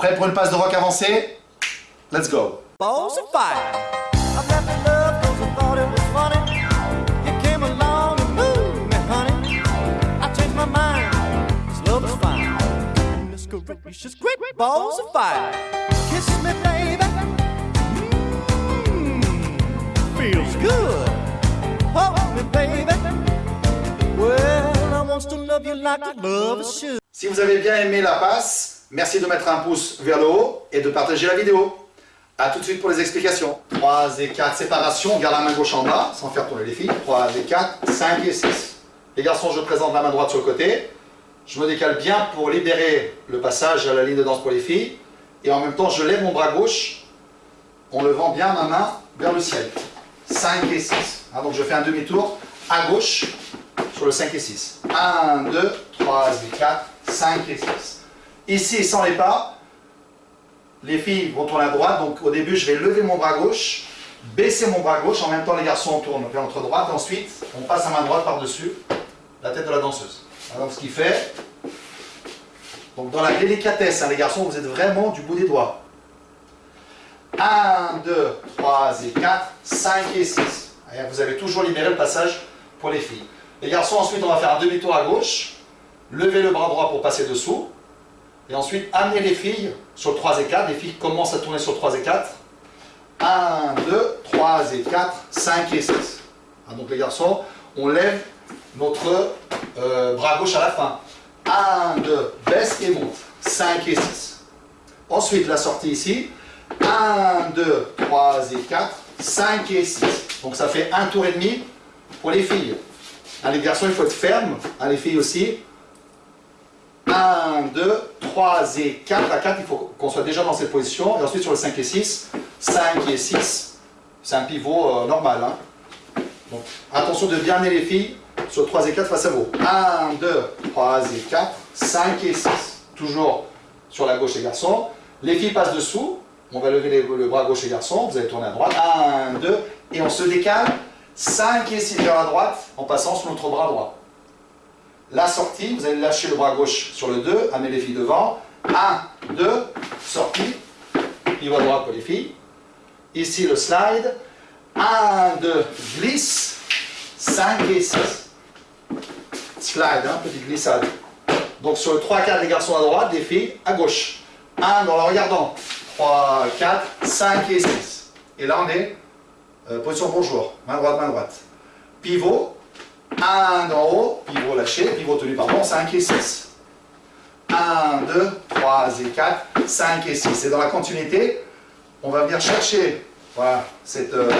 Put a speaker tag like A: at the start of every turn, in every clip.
A: Prêt pour une passe de rock avancée Let's go.
B: Balls of fire. I've left the love 'cause I thought it was funny. You came along and moved me, honey. I changed my mind. This love is fine. Let's go, gracious, great balls of fire. Kiss me, baby. Mmm, feels good. Hold me, baby. Well, I want to love you like a lover should.
A: Si vous avez bien aimé la passe, merci de mettre un pouce vers le haut et de partager la vidéo. A tout de suite pour les explications. 3 et 4, séparation, on garde la main gauche en bas, sans faire tourner les filles. 3 et 4, 5 et 6. Les garçons, je présente la main droite sur le côté. Je me décale bien pour libérer le passage à la ligne de danse pour les filles. Et en même temps, je lève mon bras gauche en levant bien ma main vers le ciel. 5 et 6. Ah, donc je fais un demi-tour à gauche sur le 5 et 6. 1, 2, 3 et 4, 5 et 6. Ici, sans les pas, les filles vont tourner à droite, donc au début je vais lever mon bras gauche, baisser mon bras gauche, en même temps les garçons tournent vers notre droite, ensuite on passe à main droite par-dessus la tête de la danseuse. Alors ce qui fait, donc dans la délicatesse, hein, les garçons, vous êtes vraiment du bout des doigts. 1, 2, 3 et 4, 5 et 6. Et vous avez toujours libéré le passage pour les filles. Les garçons, ensuite on va faire un demi-tour à gauche, lever le bras droit pour passer dessous, et ensuite, amener les filles sur 3 et 4. Les filles commencent à tourner sur 3 et 4. 1, 2, 3 et 4, 5 et 6. Ah, donc les garçons, on lève notre euh, bras gauche à la fin. 1, 2, baisse et monte. 5 et 6. Ensuite, la sortie ici. 1, 2, 3 et 4, 5 et 6. Donc ça fait un tour et demi pour les filles. Ah, les garçons, il faut être ferme. Ah, les filles aussi. 1, 2, 3 et 4. À 4, il faut qu'on soit déjà dans cette position. Et ensuite, sur le 5 et 6, 5 et 6, c'est un pivot euh, normal. Hein. Donc, attention de bien amener les filles sur 3 et 4 face à vous. 1, 2, 3 et 4, 5 et 6. Toujours sur la gauche les garçons. Les filles passent dessous. On va lever le bras gauche les garçons. Vous allez tourner à droite. 1, 2, et on se décale. 5 et 6 vers la droite en passant sur notre bras droit. La sortie, vous allez lâcher le bras gauche sur le 2, amener les filles devant. 1, 2, sortie, pivot droit pour les filles. Ici le slide. 1, 2, glisse. 5 et 6. Slide, hein, petite glissade. Donc sur le 3, 4, les garçons à droite, les filles à gauche. 1, dans le regardant. 3, 4, 5 et 6. Et là on est euh, position bonjour. Main droite, main droite. Pivot, 1 en haut, pivot lâché, pivot tenu, pardon, 5 et 6. 1, 2, 3 et 4, 5 et 6. Et dans la continuité, on va venir chercher voilà, cette, euh,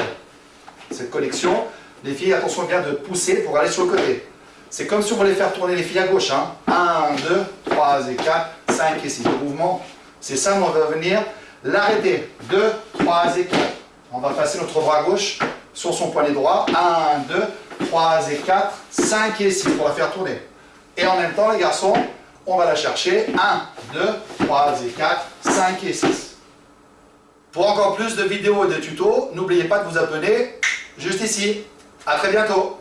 A: cette connexion. Les filles, attention bien de pousser pour aller sur le côté. C'est comme si on voulait faire tourner les filles à gauche. Hein. 1, 2, 3 et 4, 5 et 6. Le mouvement, c'est ça, on va venir l'arrêter. 2, 3 et 4. On va passer notre bras gauche sur son poignet droit. 1, 2, 3 et 4, 5 et 6 pour la faire tourner. Et en même temps, les garçons, on va la chercher. 1, 2, 3 et 4, 5 et 6. Pour encore plus de vidéos et de tutos, n'oubliez pas de vous abonner juste ici. A très bientôt